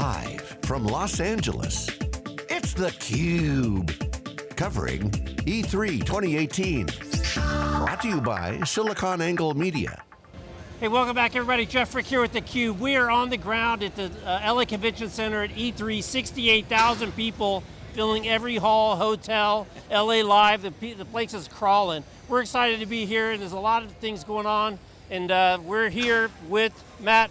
Live from Los Angeles, it's theCUBE. Covering E3 2018. Brought to you by SiliconANGLE Media. Hey, welcome back everybody. Jeff Frick here with theCUBE. We are on the ground at the uh, LA Convention Center at E3, 68,000 people filling every hall, hotel, LA Live, the, the place is crawling. We're excited to be here there's a lot of things going on and uh, we're here with Matt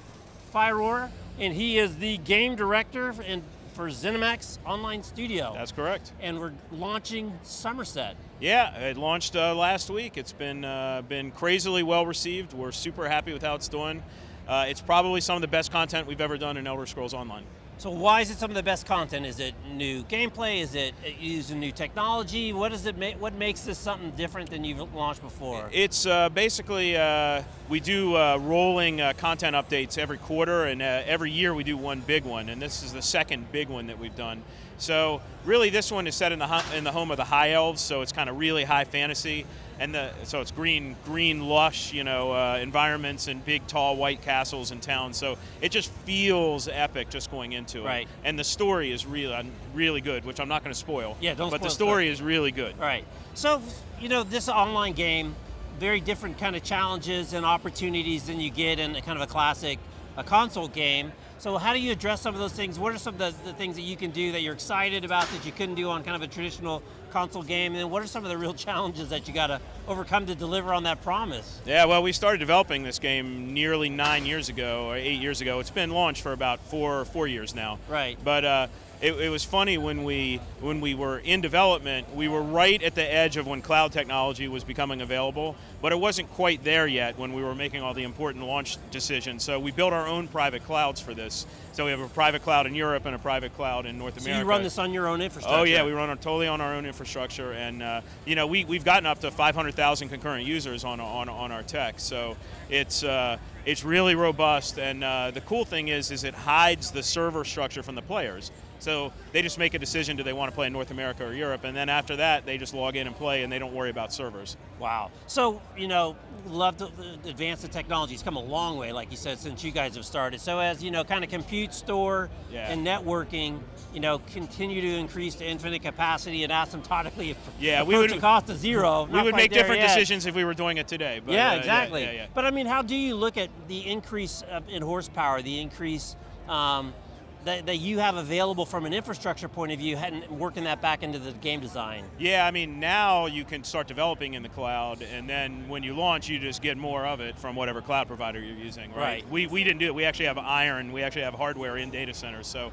Firor, and he is the game director in, for ZeniMax Online Studio. That's correct. And we're launching Summerset. Yeah, it launched uh, last week. It's been, uh, been crazily well received. We're super happy with how it's doing. Uh, it's probably some of the best content we've ever done in Elder Scrolls Online. So why is it some of the best content? Is it new gameplay? Is it using new technology? What does it make? What makes this something different than you've launched before? It's uh, basically uh, we do uh, rolling uh, content updates every quarter, and uh, every year we do one big one, and this is the second big one that we've done. So really, this one is set in the in the home of the High Elves, so it's kind of really high fantasy and the, so it's green, green, lush, you know, uh, environments and big, tall, white castles and towns. So it just feels epic just going into it. Right. And the story is really, really good, which I'm not going to spoil. Yeah, don't. But the story is really good. Right. So, you know, this online game, very different kind of challenges and opportunities than you get in kind of a classic, a console game. So how do you address some of those things? What are some of the, the, things that you can do that you're excited about that you couldn't do on kind of a traditional console game? And then what are some of the real challenges that you got to overcome to deliver on that promise? Yeah, well we started developing this game nearly nine years ago, or eight years ago. It's been launched for about four, four years now. Right. But uh, it, it, was funny when we when we were in development, we were right at the edge of when cloud technology was becoming available, but it wasn't quite there yet when we were making all the important launch decisions. So we built our own private clouds for this. So we have a private cloud in Europe and a private cloud in North so America. So you run this on your own infrastructure? Oh yeah, we run on, totally on our own infrastructure, and uh, you know we we've gotten up to 500,000 concurrent users on on on our tech. So it's uh, it's really robust, and uh, the cool thing is is it hides the server structure from the players. So they just make a decision, do they want to play in North America or Europe, and then after that, they just log in and play and they don't worry about servers. Wow. So, you know, love to advance the technology. It's come a long way, like you said, since you guys have started. So as, you know, kind of compute, store, yeah. and networking, you know, continue to increase to infinite capacity and asymptotically yeah, we would, cost to zero. We would make different yet. decisions if we were doing it today. But, yeah, uh, exactly. Yeah, yeah, but I mean, how do you look at the increase in horsepower, the increase um, that, that you have available from an infrastructure point of view and working that back into the game design? Yeah, I mean, now you can start developing in the cloud, and then when you launch, you just get more of it from whatever cloud provider you're using, right? right. We, we didn't do it, we actually have iron, we actually have hardware in data centers, so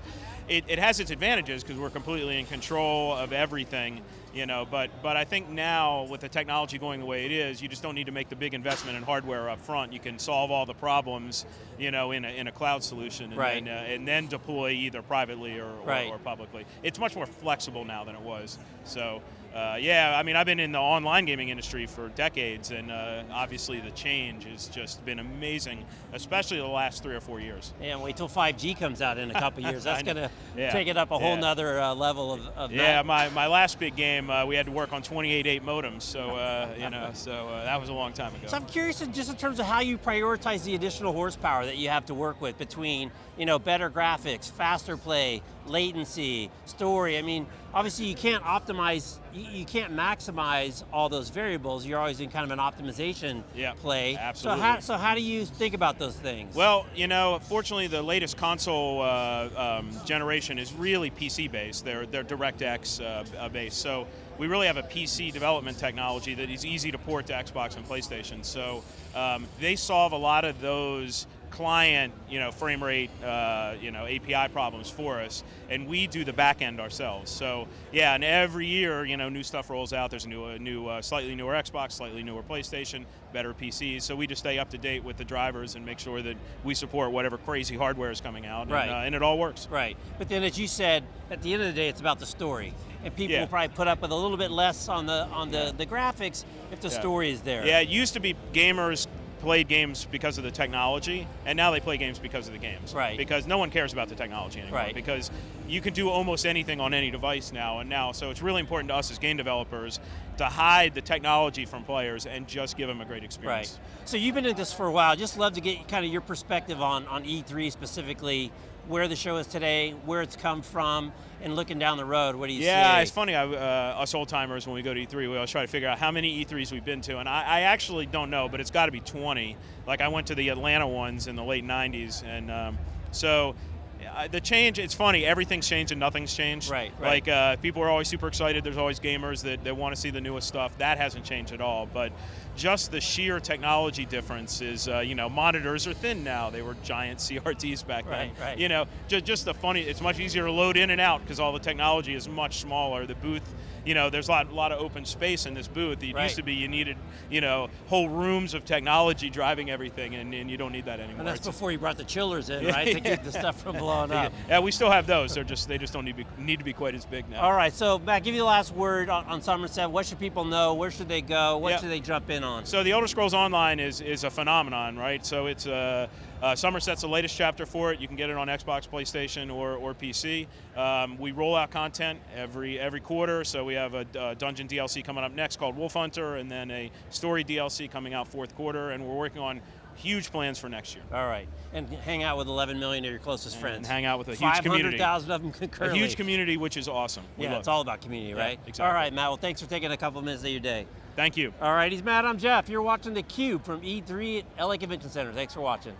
it, it has its advantages because we're completely in control of everything, you know, but, but I think now with the technology going the way it is, you just don't need to make the big investment in hardware up front. You can solve all the problems, you know, in a, in a cloud solution and, right. then, uh, and then deploy either privately or, right. or, or publicly. It's much more flexible now than it was, so uh, yeah, I mean, I've been in the online gaming industry for decades, and uh, obviously the change has just been amazing, especially the last three or four years. Yeah, wait till 5G comes out in a couple years. That's going to yeah. take it up a whole yeah. nother uh, level of, of Yeah, that. my, my last big game, uh, we had to work on 28.8 modems, so, uh, you know, so uh, that was a long time ago. So I'm curious, just in terms of how you prioritize the additional horsepower that you have to work with between, you know, better graphics, faster play, latency, story. I mean, obviously you can't optimize, you, can't maximize all those variables. You're always in kind of an optimization yep, play. Absolutely. So how, so how do you think about those things? Well, you know, fortunately the latest console uh, um, generation is really PC based. They're, they're DirectX uh, uh, based. So we really have a PC development technology that is easy to port to Xbox and PlayStation. So um, they solve a lot of those client, you know, frame rate, uh, you know, API problems for us, and we do the back end ourselves. So yeah, and every year, you know, new stuff rolls out. There's a new, a new, uh, slightly newer Xbox, slightly newer PlayStation, better PCs. So we just stay up to date with the drivers and make sure that we support whatever crazy hardware is coming out, right. and, uh, and it all works. Right, but then as you said, at the end of the day, it's about the story and people yeah. will probably put up with a little bit less on the on the, yeah. the graphics if the yeah. story is there. Yeah, it used to be gamers played games because of the technology, and now they play games because of the games. Right. Because no one cares about the technology anymore. Right. Because you can do almost anything on any device now and now, so it's really important to us as game developers to hide the technology from players and just give them a great experience. Right. So you've been in this for a while. Just love to get kind of your perspective on, on E3 specifically. Where the show is today, where it's come from, and looking down the road, what do you Yeah, see? Yeah, it's funny. I, uh, us old timers, when we go to E3, we always try to figure out how many E3s we've been to, and I, I actually don't know, but it's got to be 20. Like I went to the Atlanta ones in the late 90s, and um, so uh, the change. It's funny. Everything's changed and nothing's changed. Right, right. Like uh, people are always super excited. There's always gamers that, that want to see the newest stuff. That hasn't changed at all. But just the sheer technology difference is, uh, you know, monitors are thin now. They were giant CRTs back then. Right, right. You know, just, just the funny. It's much easier to load in and out because all the technology is much smaller. The booth, you know, there's a lot, lot of open space in this booth. It Right. used to be you needed, you know, whole rooms of technology driving everything, and, and you don't need that anymore. and that's It's- before you brought the chillers in, right, to keep the stuff from blowing up. yeah, we still have those. They're just they just don't need to be, need to be quite as big now. All right, so Matt, give you the last word on, on Summerset. What should people know? Where should they go? What Yeah. should they jump in on? So the Elder Scrolls Online is is a phenomenon, right? So it's uh, uh, Summerset's the latest chapter for it. You can get it on Xbox, PlayStation, or or PC. Um, we roll out content every every quarter. So we have a uh, dungeon DLC coming up next called Wolfhunter, and then a story DLC coming out fourth quarter. And we're working on huge plans for next year. All right, and hang out with 11 million of your closest friends. And hang out with a huge community. 500,000 of them A huge community, which is awesome. We Yeah, it's all about community, Yeah, right? exactly. All right, Matt. Well, thanks for taking a couple minutes of your day. Thank you. All right, he's Matt. I'm Jeff. You're watching theCUBE from E3 at LA Convention Center. Thanks for watching.